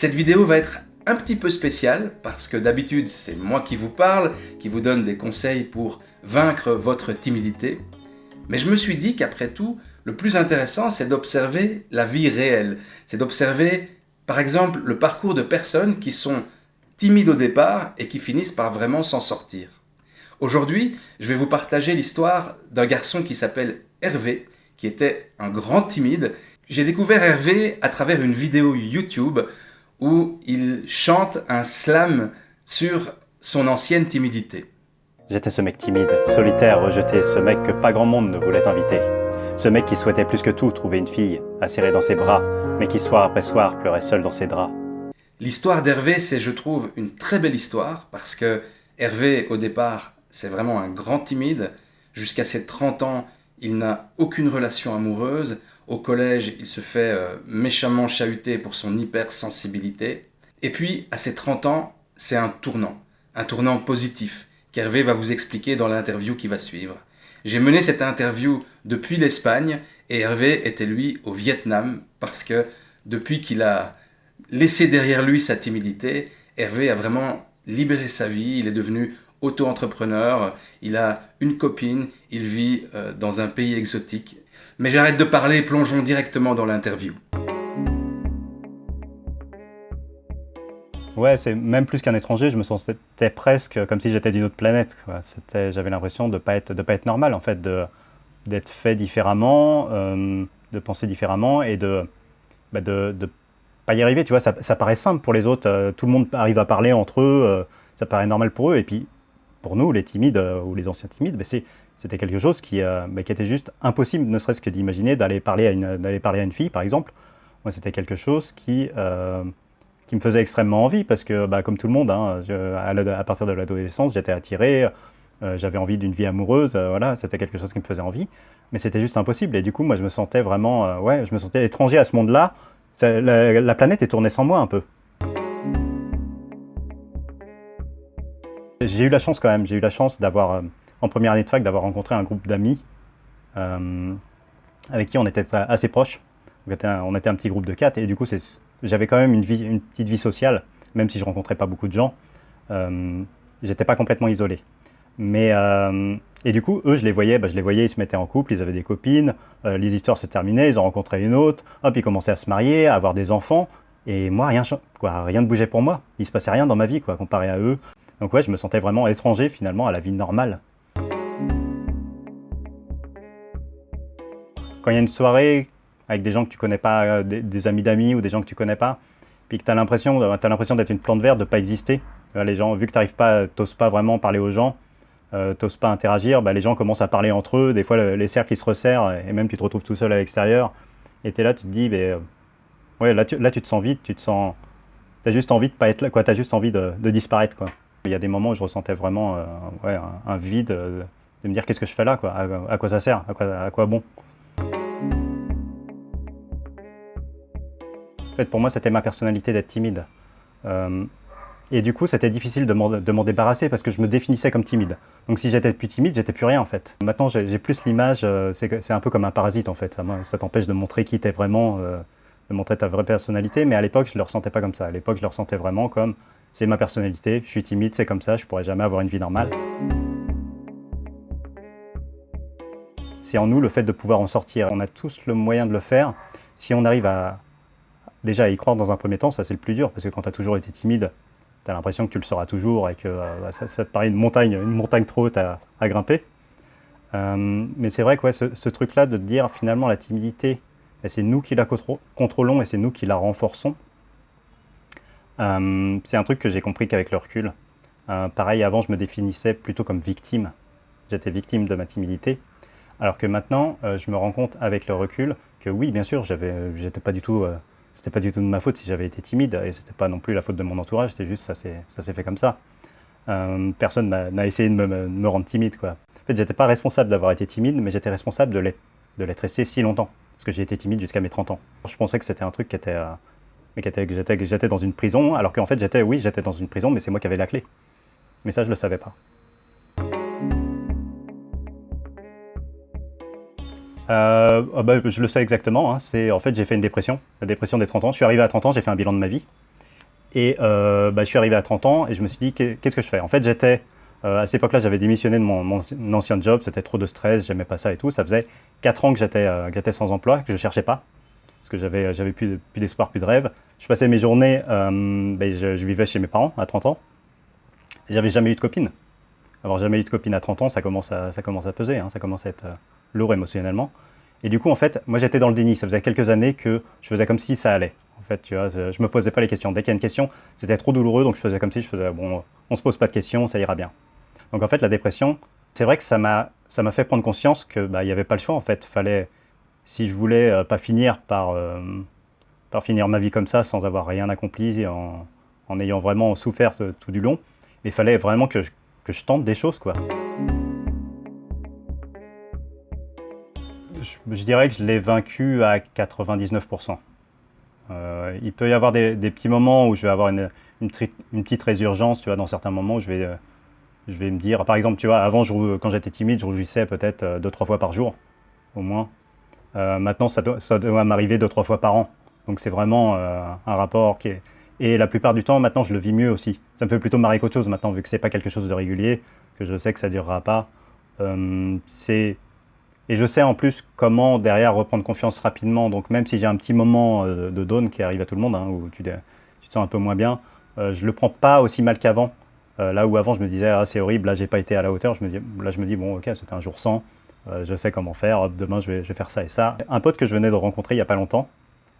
Cette vidéo va être un petit peu spéciale parce que d'habitude c'est moi qui vous parle, qui vous donne des conseils pour vaincre votre timidité. Mais je me suis dit qu'après tout, le plus intéressant c'est d'observer la vie réelle. C'est d'observer par exemple le parcours de personnes qui sont timides au départ et qui finissent par vraiment s'en sortir. Aujourd'hui, je vais vous partager l'histoire d'un garçon qui s'appelle Hervé, qui était un grand timide. J'ai découvert Hervé à travers une vidéo YouTube où il chante un slam sur son ancienne timidité. J'étais ce mec timide, solitaire, rejeté, ce mec que pas grand monde ne voulait inviter. Ce mec qui souhaitait plus que tout trouver une fille, à serrer dans ses bras, mais qui soir après soir pleurait seul dans ses draps. L'histoire d'Hervé, c'est je trouve une très belle histoire parce que Hervé, au départ, c'est vraiment un grand timide. Jusqu'à ses 30 ans, il n'a aucune relation amoureuse. Au collège, il se fait euh, méchamment chahuter pour son hypersensibilité. Et puis, à ses 30 ans, c'est un tournant. Un tournant positif qu'Hervé va vous expliquer dans l'interview qui va suivre. J'ai mené cette interview depuis l'Espagne et Hervé était lui au Vietnam parce que depuis qu'il a laissé derrière lui sa timidité, Hervé a vraiment libéré sa vie, il est devenu auto-entrepreneur, il a une copine, il vit euh, dans un pays exotique. Mais j'arrête de parler, plongeons directement dans l'interview. Ouais, c'est même plus qu'un étranger, je me sentais presque comme si j'étais d'une autre planète. J'avais l'impression de ne pas, être, pas être normal, en fait, d'être fait différemment, euh, de penser différemment et de bah de, de pas y arriver. Tu vois, ça, ça paraît simple pour les autres, euh, tout le monde arrive à parler entre eux, ça paraît normal pour eux, et puis pour nous, les timides euh, ou les anciens timides, c'était quelque chose qui, euh, qui, était juste impossible, ne serait-ce que d'imaginer d'aller parler, à une, parler à une fille, par exemple. Moi, c'était quelque chose qui, euh, me faisait extrêmement envie, parce que, bah, comme tout le monde, hein, à, partir de l'adolescence, j'étais attiré, j'avais envie d'une vie amoureuse, voilà, c'était quelque chose qui me faisait envie, mais c'était juste impossible. Et du coup, moi, je me sentais vraiment, ouais, je me sentais étranger à ce monde-là. La, la planète est tournée sans moi un peu. J'ai eu la chance quand même, j'ai eu la chance d'avoir, euh, en première année de fac, d'avoir rencontré un groupe d'amis euh, avec qui on était assez proches. On était, un, petit groupe de quatre et du coup j'avais quand même une, petite vie sociale, même si je rencontrais pas beaucoup de gens. Euh, J'étais pas complètement isolé. Mais, euh, et du coup, eux, je les voyais, bah, je les voyais, ils se mettaient en couple, ils avaient des copines, les histoires se terminaient, ils en rencontraient une autre, hop, ils commençaient à se marier, à avoir des enfants. Et moi, rien, quoi, rien ne bougeait pour moi. Il se passait rien dans ma vie, quoi, comparé à eux. Donc ouais, je me sentais vraiment étranger finalement à la vie normale. Quand il y a une soirée avec des gens que tu connais pas, euh, des, amis d'amis ou des gens que tu connais pas, puis que tu as l'impression l'impression d'être une plante verte, de pas exister, euh, les gens, vu que tu n'arrives pas, t'oses pas vraiment parler aux gens, euh, t'oses pas interagir, bah, les gens commencent à parler entre eux, des fois les cercles ils se resserrent et même tu te retrouves tout seul à l'extérieur et tu es là, tu te dis, mais, ouais, là tu, là tu te sens vide, tu te sens, as juste envie de pas être là, quoi, as juste envie de, de disparaître quoi. Il y a des moments où je ressentais vraiment euh, un, vide euh, de me dire qu'est-ce que je fais là, quoi, à, quoi ça sert, à quoi, à quoi bon? En fait, pour moi, c'était ma personnalité d'être timide. Euh, et du coup, c'était difficile de m'en débarrasser parce que je me définissais comme timide. Donc si j'étais plus timide, j'étais plus rien en fait. Maintenant, j'ai plus l'image, c'est un peu comme un parasite en fait. Ça, ça t'empêche de montrer qui t'es vraiment, de montrer ta vraie personnalité. Mais à l'époque, je ne le ressentais pas comme ça. À l'époque, je le ressentais vraiment comme c'est ma personnalité, je suis timide, c'est comme ça, je pourrais jamais avoir une vie normale. C'est en nous le fait de pouvoir en sortir. On a tous le moyen de le faire. Si on arrive à déjà y croire dans un premier temps, ça c'est le plus dur, parce que quand tu as toujours été timide, tu as l'impression que tu le seras toujours et que euh, bah, ça, te paraît une montagne, une montagne trop haute à, grimper. Euh, mais c'est vrai que ce, truc-là de dire finalement la timidité, bah, c'est nous qui la contrôlons et c'est nous qui la renforçons. Euh, c'est un truc que j'ai compris qu'avec le recul. Euh, pareil, avant, je me définissais plutôt comme victime. J'étais victime de ma timidité. Alors que maintenant, euh, je me rends compte avec le recul que oui, bien sûr, j'étais pas du tout, c'était pas du tout de ma faute si j'avais été timide et c'était pas non plus la faute de mon entourage. C'était juste ça s'est fait comme ça. personne n'a essayé de me, rendre timide, quoi. En fait, j'étais pas responsable d'avoir été timide, mais j'étais responsable de l'être resté si longtemps. Parce que j'ai été timide jusqu'à mes 30 ans. Je pensais que c'était un truc qui était, mais que j'étais dans une prison, alors qu'en fait j'étais, oui, j'étais dans une prison, mais c'est moi qui avais la clé. Mais ça, je ne le savais pas. Euh, bah, je le sais exactement, hein. c'est en fait j'ai fait une dépression, la dépression des 30 ans. Je suis arrivé à 30 ans, j'ai fait un bilan de ma vie. Et bah, je suis arrivé à 30 ans et je me suis dit, qu'est-ce que je fais? En fait, j'étais, à cette époque-là, j'avais démissionné de mon, ancien job, c'était trop de stress, j'aimais pas ça et tout. Ça faisait 4 ans que j'étais sans emploi, que je cherchais pas, parce que j'avais plus, d'espoir, plus de rêve. Je passais mes journées, ben, je, vivais chez mes parents à 30 ans, et j'avais jamais eu de copine. Avoir jamais eu de copine à 30 ans, ça commence à, peser, hein, ça commence à être euh, lourd émotionnellement. Et du coup, en fait, moi j'étais dans le déni. Ça faisait quelques années que je faisais comme si ça allait. En fait, tu vois, je me posais pas les questions. Dès qu'il y a une question, c'était trop douloureux, donc je faisais comme si je faisais, bon, on se pose pas de questions, ça ira bien. Donc en fait, la dépression, c'est vrai que ça m'a, fait prendre conscience que bah, il n'y avait pas le choix. En fait, fallait, si je voulais euh, pas finir euh, par finir ma vie comme ça, sans avoir rien accompli, en, en ayant vraiment souffert tout du long, il fallait vraiment que je, que je tente des choses, quoi. Je, dirais que je l'ai vaincu à 99%. Euh, il peut y avoir des, petits moments où je vais avoir une, une, petite résurgence, tu vois, dans certains moments où je vais, je vais me dire, par exemple, tu vois, avant, quand j'étais timide, je rougissais peut-être deux, trois fois par jour, au moins. Euh, maintenant, ça doit, m'arriver deux, trois fois par an. Donc c'est vraiment un rapport qui est, et la plupart du temps, maintenant, je le vis mieux aussi. Ça me fait plutôt marrer qu'autre chose maintenant, vu que c'est pas quelque chose de régulier, que je sais que ça durera pas. Euh, et je sais en plus comment derrière reprendre confiance rapidement. Donc même si j'ai un petit moment euh, de down qui arrive à tout le monde, hein, où tu, te sens un peu moins bien, euh, je le prends pas aussi mal qu'avant. Euh, là où avant je me disais ah, c'est horrible, là j'ai pas été à la hauteur. Je me dis, là je me dis bon ok c'était un jour sans, je sais comment faire. demain je vais, faire ça et ça. Un pote que je venais de rencontrer il y a pas longtemps,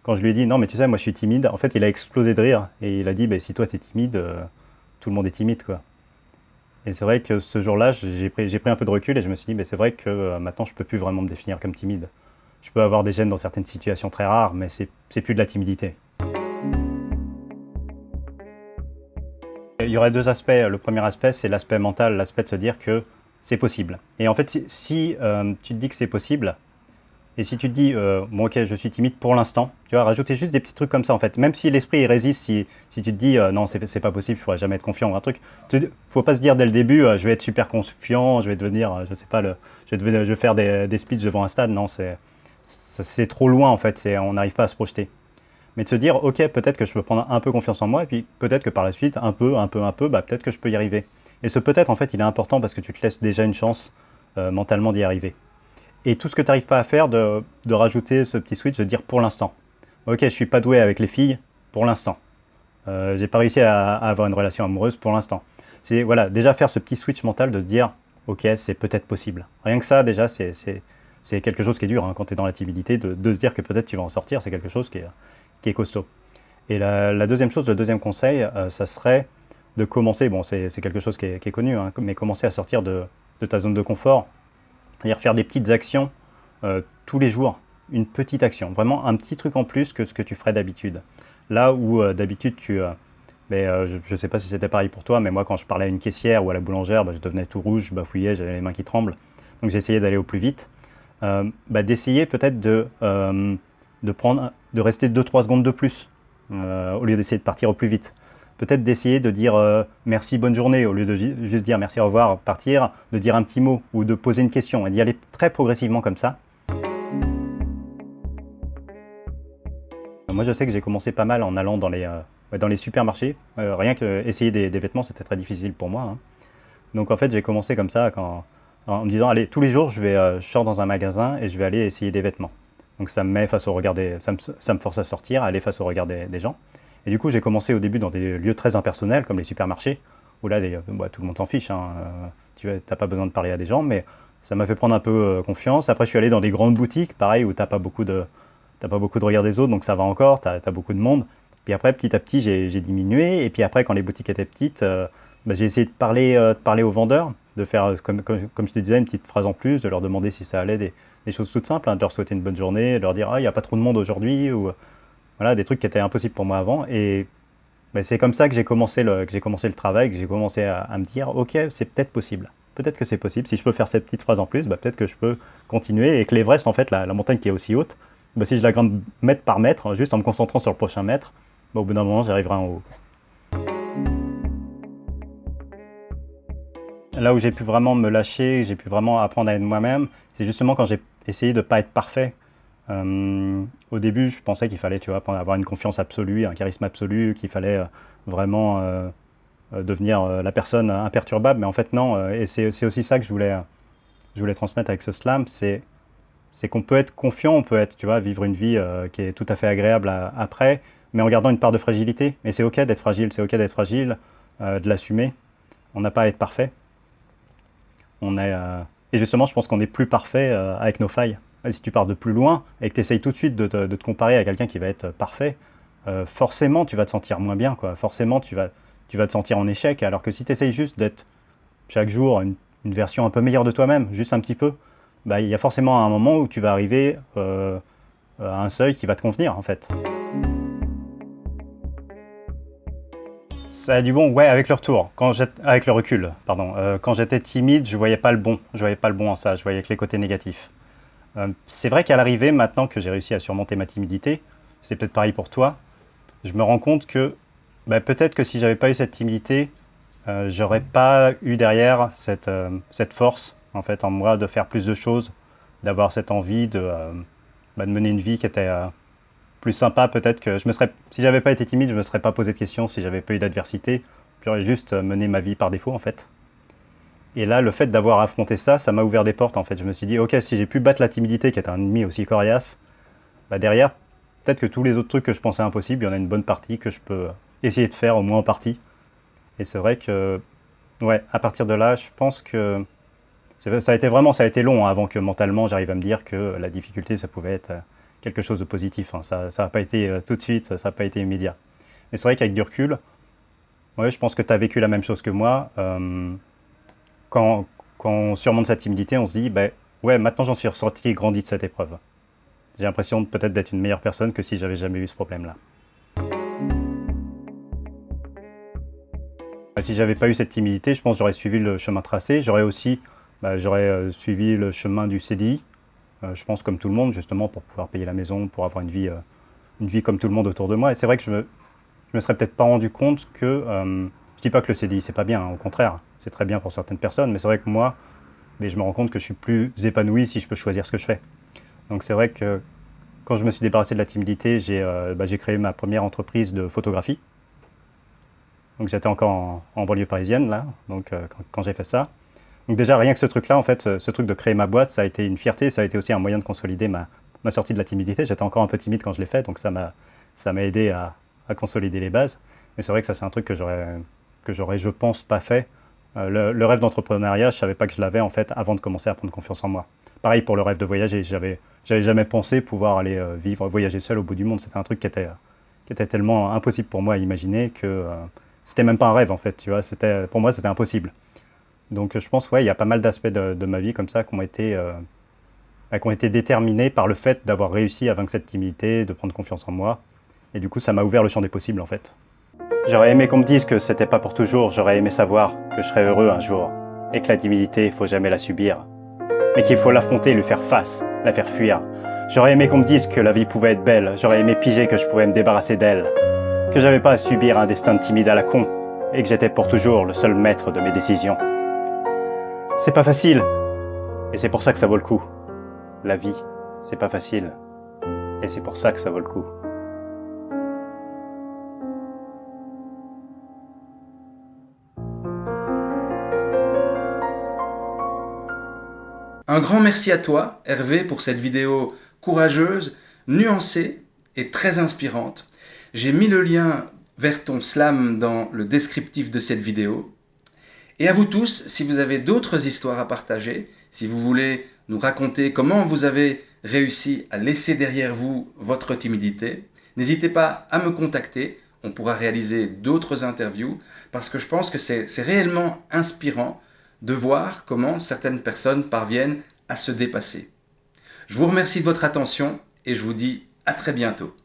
quand je lui ai dit non mais tu sais moi je suis timide, en fait il a explosé de rire et il a dit bah, si toi tu es timide, euh, tout le monde est timide quoi. Et c'est vrai que ce jour-là j'ai pris, un peu de recul et je me suis dit bah, c'est vrai que euh, maintenant je peux plus vraiment me définir comme timide. Je peux avoir des gènes dans certaines situations très rares mais c'est plus de la timidité. Il y aurait deux aspects. Le premier aspect c'est l'aspect mental, l'aspect de se dire que c'est possible. Et en fait si, euh, tu te dis que c'est possible, et si tu te dis, euh, bon ok, je suis timide pour l'instant, tu vas rajouter juste des petits trucs comme ça en fait. Même si l'esprit résiste, si, si, tu te dis, euh, non, c'est pas possible, je pourrais jamais être confiant ou un truc, il faut pas se dire dès le début, je vais être super confiant, je vais devenir, je sais pas, je, vais je vais faire des, des speeches devant un stade. Non, c'est trop loin en fait, on n'arrive pas à se projeter. Mais de se dire, ok, peut-être que je peux prendre un peu confiance en moi, et puis peut-être que par la suite, un peu, un peu, un peu, bah, peut-être que je peux y arriver. Et ce peut-être, en fait, il est important parce que tu te laisses déjà une chance mentalement d'y arriver. Et tout ce que tu n'arrives pas à faire, de, rajouter ce petit switch, de dire pour l'instant. Ok, je suis pas doué avec les filles, pour l'instant. Euh, j'ai pas réussi à, avoir une relation amoureuse pour l'instant. C'est voilà, déjà faire ce petit switch mental de se dire, ok, c'est peut-être possible. Rien que ça, déjà, c'est quelque chose qui est dur hein, quand tu es dans la timidité, de, se dire que peut-être tu vas en sortir, c'est quelque chose qui est, qui est costaud. Et la, deuxième chose, le deuxième conseil, euh, ça serait de commencer, bon, c'est quelque chose qui est, connu, hein, mais commencer à sortir de, ta zone de confort, c'est-à-dire faire des petites actions euh, tous les jours, une petite action, vraiment un petit truc en plus que ce que tu ferais d'habitude. Là où euh, d'habitude tu... Euh, ben, je ne sais pas si c'était pareil pour toi, mais moi quand je parlais à une caissière ou à la boulangère, ben, je devenais tout rouge, je bafouillais, j'avais les mains qui tremblent. Donc j'essayais d'aller au plus vite. Ben, d'essayer peut-être de, de rester 2-3 secondes de plus, au lieu d'essayer de partir au plus vite peut-être d'essayer de dire euh, merci, bonne journée, au lieu de juste dire merci, au revoir, partir, de dire un petit mot ou de poser une question et d'y aller très progressivement comme ça. Moi, je sais que j'ai commencé pas mal en allant dans les, euh, dans les supermarchés. Euh, rien que essayer des, vêtements, c'était très difficile pour moi. Hein. Donc en fait, j'ai commencé comme ça quand, en me disant, allez, tous les jours, je, vais, je sors dans un magasin et je vais aller essayer des vêtements. Donc ça me met face au regard des, ça, me, force à sortir, aller face au regard des gens. Et du coup, j'ai commencé au début dans des lieux très impersonnels, comme les supermarchés, où là, bah, tout le monde s'en fiche. Hein. Euh, tu n'as pas besoin de parler à des gens, mais ça m'a fait prendre un peu euh, confiance. Après, je suis allé dans des grandes boutiques, pareil, où tu n'as pas, beaucoup de, regard des autres, donc ça va encore, tu as, beaucoup de monde. Puis après, petit à petit, j'ai diminué. Et puis après, quand les boutiques étaient petites, euh, bah, j'ai essayé de parler, de parler aux vendeurs, de faire, comme, comme, je te disais, une petite phrase en plus, de leur demander si ça allait, des, choses toutes simples, hein, de leur souhaiter une bonne journée, de leur dire « Ah, il n'y a pas trop de monde aujourd'hui » ou voilà, des trucs qui étaient impossibles pour moi avant. Et ben, c'est comme ça que j'ai commencé, le, commencé le travail, que j'ai commencé à, me dire, ok, c'est peut-être possible. Peut-être que c'est possible. Si je peux faire cette petite phrase en plus, ben, peut-être que je peux continuer. Et que l'Everest, en fait, la, montagne qui est aussi haute, ben, si je la grimpe mètre par mètre, juste en me concentrant sur le prochain mètre, au bout d'un moment, j'arriverai en haut. Là où j'ai pu vraiment me lâcher, j'ai pu vraiment apprendre à être moi-même, c'est justement quand j'ai essayé de ne pas être parfait, euh, au début, je pensais qu'il fallait tu vois, avoir une confiance absolue, un charisme absolu, qu'il fallait euh, vraiment devenir la personne imperturbable. Mais en fait, non. et c'est aussi ça que je voulais, je voulais transmettre avec ce slam. C'est c'est qu'on peut être confiant, on peut être, tu vois, vivre une vie qui est tout à fait agréable après, mais en gardant une part de fragilité. Et c'est ok d'être fragile, c'est ok d'être fragile, de l'assumer. On n'a pas à être parfait. On est, et justement, je pense qu'on est plus parfait avec nos failles si tu pars de plus loin et que tu essayes tout de suite de te, comparer à quelqu'un qui va être parfait, euh, forcément tu vas te sentir moins bien, quoi. forcément tu vas, tu vas te sentir en échec, alors que si tu essayes juste d'être chaque jour une, version un peu meilleure de toi-même, juste un petit peu, bah, il y a forcément un moment où tu vas arriver euh, à un seuil qui va te convenir en fait. Ça a du bon, ouais, avec le retour, quand avec le recul, pardon. Euh, quand j'étais timide, je voyais pas le bon, je voyais pas le bon en ça, je voyais que les côtés négatifs. Euh, c'est vrai qu'à l'arrivée, maintenant que j'ai réussi à surmonter ma timidité, c'est peut-être pareil pour toi, je me rends compte que bah, peut-être que si j'avais pas eu cette timidité, euh, j'aurais pas eu derrière cette, euh, cette, force en fait en moi de faire plus de choses, d'avoir cette envie de, bah, mener une vie qui était plus sympa. Peut-être que je me serais, si j'avais pas été timide, je me serais pas posé de questions. Si j'avais pas eu d'adversité, j'aurais juste mené ma vie par défaut en fait. Et là, le fait d'avoir affronté ça, ça m'a ouvert des portes en fait. Je me suis dit, ok, si j'ai pu battre la timidité qui est un ennemi aussi coriace, bah derrière, peut-être que tous les autres trucs que je pensais impossibles, il y en a une bonne partie que je peux essayer de faire, au moins en partie. Et c'est vrai que, ouais, à partir de là, je pense que ça a été vraiment, ça a été long hein, avant que mentalement j'arrive à me dire que la difficulté, ça pouvait être quelque chose de positif. Hein. Ça n'a pas été euh, tout de suite, ça n'a pas été immédiat. Mais c'est vrai qu'avec du recul, ouais, je pense que tu as vécu la même chose que moi. Euh, quand, on surmonte sa timidité, on se dit, ben ouais, maintenant j'en suis ressorti et grandi de cette épreuve. J'ai l'impression peut-être d'être une meilleure personne que si j'avais jamais eu ce problème-là. Si j'avais pas eu cette timidité, je pense que j'aurais suivi le chemin tracé. J'aurais aussi bah, j'aurais euh, suivi le chemin du CDI, euh, je pense comme tout le monde, justement, pour pouvoir payer la maison, pour avoir une vie, euh, une vie comme tout le monde autour de moi. Et c'est vrai que je me, je me serais peut-être pas rendu compte que, je dis pas que le CDI c'est pas bien, hein, au contraire c'est très bien pour certaines personnes, mais c'est vrai que moi, je me rends compte que je suis plus épanoui si je peux choisir ce que je fais. Donc c'est vrai que quand je me suis débarrassé de la timidité, j'ai euh, bah, créé ma première entreprise de photographie. Donc j'étais encore en, banlieue parisienne, là, donc euh, quand, j'ai fait ça. Donc déjà, rien que ce truc-là, en fait, ce, truc de créer ma boîte, ça a été une fierté, ça a été aussi un moyen de consolider ma, sortie de la timidité. J'étais encore un peu timide quand je l'ai fait, donc ça m'a aidé à consolider les bases. Mais c'est vrai que ça, c'est un truc que j'aurais, je pense, pas fait euh, le, rêve d'entrepreneuriat, je savais pas que je l'avais en fait avant de commencer à prendre confiance en moi. Pareil pour le rêve de voyager, j'avais j'avais jamais pensé pouvoir aller euh, vivre, voyager seul au bout du monde. C'était un truc qui était, qui était tellement impossible pour moi à imaginer que euh, c'était même pas un rêve en fait, tu vois. C'était, pour moi, c'était impossible. Donc je pense, ouais, il y a pas mal d'aspects de, ma vie comme ça qui ont été, bah, qui ont été déterminés par le fait d'avoir réussi à vaincre cette timidité, de prendre confiance en moi. Et du coup, ça m'a ouvert le champ des possibles en fait. J'aurais aimé qu'on me dise que c'était pas pour toujours, j'aurais aimé savoir que je serais heureux un jour, et que la timidité, faut jamais la subir, mais qu'il faut l'affronter, lui faire face, la faire fuir. J'aurais aimé qu'on me dise que la vie pouvait être belle, j'aurais aimé piger que je pouvais me débarrasser d'elle, que j'avais pas à subir un destin timide à la con, et que j'étais pour toujours le seul maître de mes décisions. C'est pas facile, et c'est pour ça que ça vaut le coup. La vie, c'est pas facile, et c'est pour ça que ça vaut le coup. Un grand merci à toi, Hervé, pour cette vidéo courageuse, nuancée et très inspirante. J'ai mis le lien vers ton slam dans le descriptif de cette vidéo. Et à vous tous, si vous avez d'autres histoires à partager, si vous voulez nous raconter comment vous avez réussi à laisser derrière vous votre timidité, n'hésitez pas à me contacter. On pourra réaliser d'autres interviews parce que je pense que c'est réellement inspirant de voir comment certaines personnes parviennent à se dépasser. Je vous remercie de votre attention et je vous dis à très bientôt.